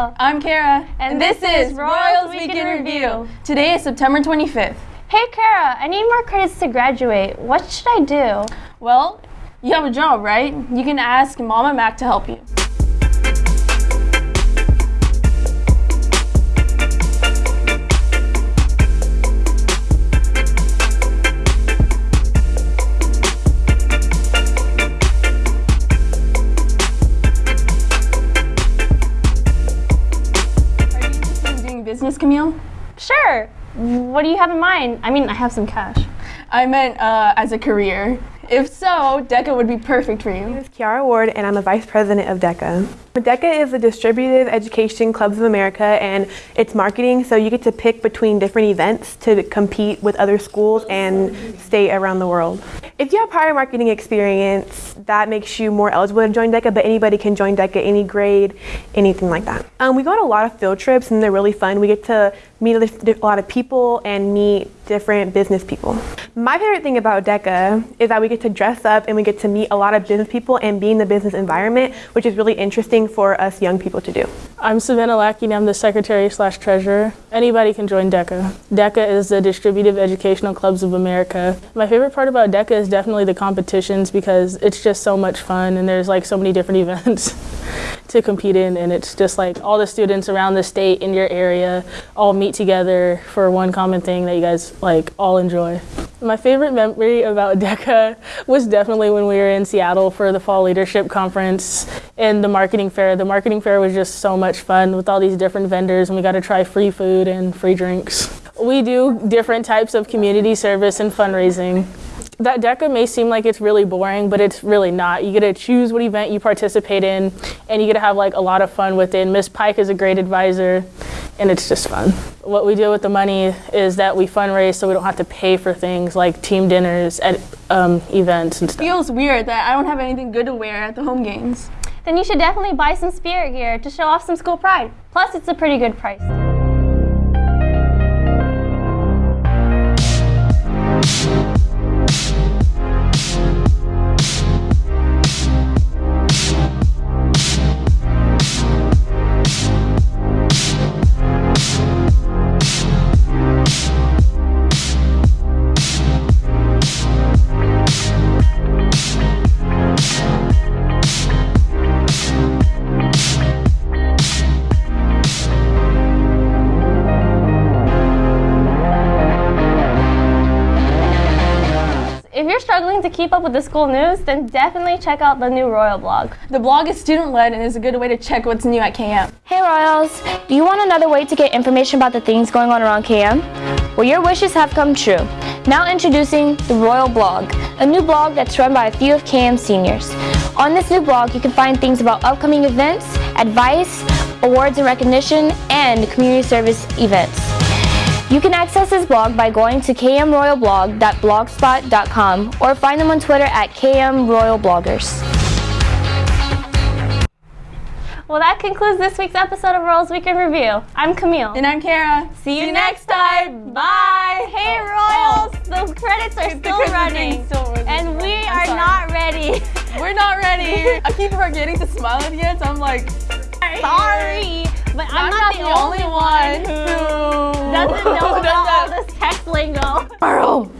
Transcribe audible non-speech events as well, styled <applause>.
Camille. I'm Kara. And this is Royals Week in Review. Today is September 25th. Hey Kara, I need more credits to graduate. What should I do? Well, you have a job, right? You can ask Mama Mac to help you Camille? Sure. What do you have in mind? I mean, I have some cash. I meant uh, as a career. If so, DECA would be perfect for My name you. is Kiara Ward, and I'm the vice president of DECA. DECA is the Distributive Education Clubs of America, and it's marketing, so you get to pick between different events to compete with other schools and stay around the world. If you have prior marketing experience, that makes you more eligible to join DECA, but anybody can join DECA, any grade, anything like that. Um, we go on a lot of field trips, and they're really fun. We get to meet a lot of people and meet different business people. My favorite thing about DECA is that we get to dress up and we get to meet a lot of business people and be in the business environment, which is really interesting for us young people to do. I'm Savannah Lackey and I'm the secretary slash treasurer. Anybody can join DECA. DECA is the Distributive Educational Clubs of America. My favorite part about DECA is definitely the competitions because it's just so much fun and there's like so many different <laughs> events to compete in and it's just like all the students around the state in your area all meet together for one common thing that you guys like all enjoy. My favorite memory about DECA was definitely when we were in Seattle for the Fall Leadership Conference and the marketing fair. The marketing fair was just so much fun with all these different vendors, and we got to try free food and free drinks. We do different types of community service and fundraising. That DECA may seem like it's really boring, but it's really not. You get to choose what event you participate in, and you get to have like a lot of fun with it. Miss Pike is a great advisor, and it's just fun. What we do with the money is that we fundraise so we don't have to pay for things like team dinners at um, events and stuff. It Feels weird that I don't have anything good to wear at the home games. Then you should definitely buy some spirit gear to show off some school pride. Plus, it's a pretty good price. You're struggling to keep up with the school news, then definitely check out the new Royal blog. The blog is student led and is a good way to check what's new at KM. Hey Royals, do you want another way to get information about the things going on around KM? Well, your wishes have come true. Now introducing the Royal Blog, a new blog that's run by a few of KM seniors. On this new blog, you can find things about upcoming events, advice, awards and recognition, and community service events. You can access his blog by going to kmroyalblog.blogspot.com or find them on Twitter at kmroyalbloggers. Well, that concludes this week's episode of Royals Week in Review. I'm Camille. And I'm Kara. See you next time. Bye. Hey, oh, oh. Royals. The credits are still credits running. still running. And we I'm are sorry. not ready. <laughs> We're not ready. <laughs> I keep forgetting to smile at the end, so I'm like, Sorry. But I'm, not, the, only one who who doesn't <laughs> know about all this text lingo. Earl.